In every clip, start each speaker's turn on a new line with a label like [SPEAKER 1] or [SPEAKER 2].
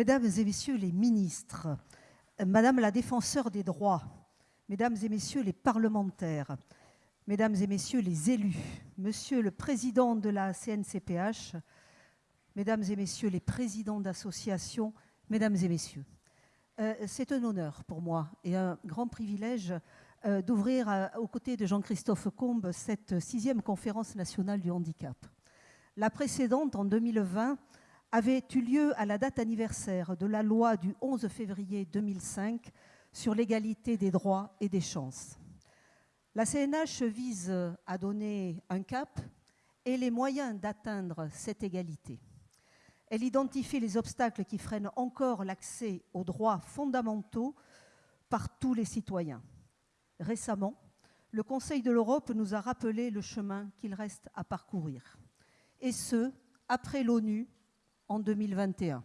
[SPEAKER 1] Mesdames et Messieurs les ministres, Madame la défenseur des droits, Mesdames et Messieurs les parlementaires, Mesdames et Messieurs les élus, Monsieur le Président de la CNCPH, Mesdames et Messieurs les présidents d'associations, Mesdames et Messieurs. Euh, c'est un honneur pour moi et un grand privilège euh, d'ouvrir euh, aux côtés de Jean-Christophe Combe cette sixième conférence nationale du handicap. La précédente, en 2020, avait eu lieu à la date anniversaire de la loi du 11 février 2005 sur l'égalité des droits et des chances? La CNH vise à donner un cap et les moyens d'atteindre cette égalité. Elle identifie les obstacles qui freinent encore l'accès aux droits fondamentaux par tous les citoyens. Récemment, le Conseil de l'Europe nous a rappelé le chemin qu'il reste à parcourir, et ce, après l'ONU en 2021.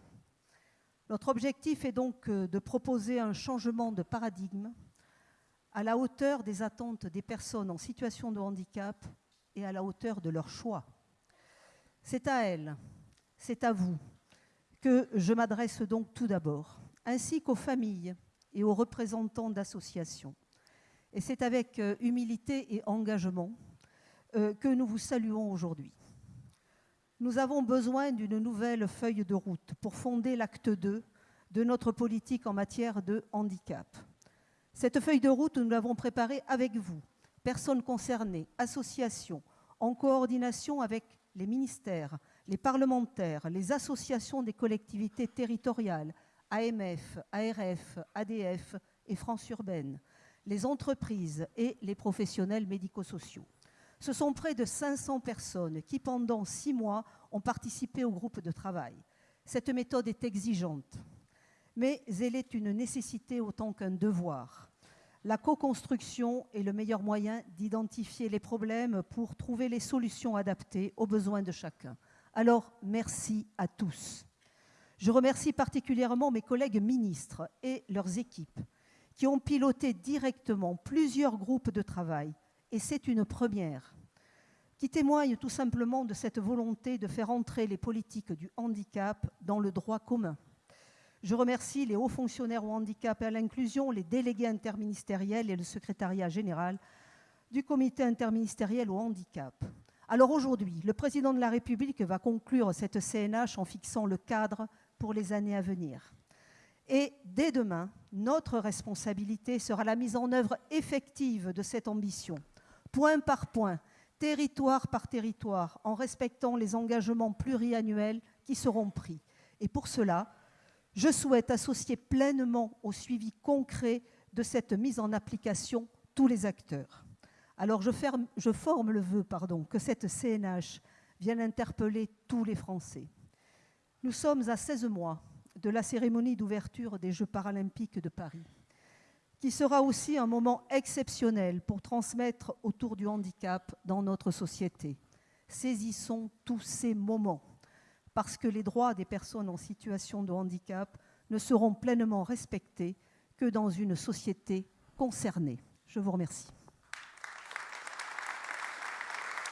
[SPEAKER 1] Notre objectif est donc euh, de proposer un changement de paradigme à la hauteur des attentes des personnes en situation de handicap et à la hauteur de leurs choix. C'est à elles, c'est à vous que je m'adresse donc tout d'abord, ainsi qu'aux familles et aux représentants d'associations. Et c'est avec euh, humilité et engagement euh, que nous vous saluons aujourd'hui. Nous avons besoin d'une nouvelle feuille de route pour fonder l'acte 2 de notre politique en matière de handicap. Cette feuille de route, nous l'avons préparée avec vous, personnes concernées, associations, en coordination avec les ministères, les parlementaires, les associations des collectivités territoriales, AMF, ARF, ADF et France Urbaine, les entreprises et les professionnels médico-sociaux. Ce sont près de 500 personnes qui, pendant six mois, ont participé au groupe de travail. Cette méthode est exigeante, mais elle est une nécessité autant qu'un devoir. La co-construction est le meilleur moyen d'identifier les problèmes pour trouver les solutions adaptées aux besoins de chacun. Alors, merci à tous. Je remercie particulièrement mes collègues ministres et leurs équipes qui ont piloté directement plusieurs groupes de travail, et c'est une première, qui témoigne tout simplement de cette volonté de faire entrer les politiques du handicap dans le droit commun. Je remercie les hauts fonctionnaires au handicap et à l'inclusion, les délégués interministériels et le secrétariat général du comité interministériel au handicap. Alors aujourd'hui, le président de la République va conclure cette CNH en fixant le cadre pour les années à venir. Et dès demain, notre responsabilité sera la mise en œuvre effective de cette ambition, point par point, territoire par territoire, en respectant les engagements pluriannuels qui seront pris. Et pour cela, je souhaite associer pleinement au suivi concret de cette mise en application tous les acteurs. Alors je, forme le vœu que cette CNH vienne interpeller tous les Français. Nous sommes à 16 mois de la cérémonie d'ouverture des Jeux paralympiques de Paris, qui sera aussi un moment exceptionnel pour transmettre autour du handicap dans notre société. Saisissons tous ces moments, parce que les droits des personnes en situation de handicap ne seront pleinement respectés que dans une société concernée. Je vous remercie.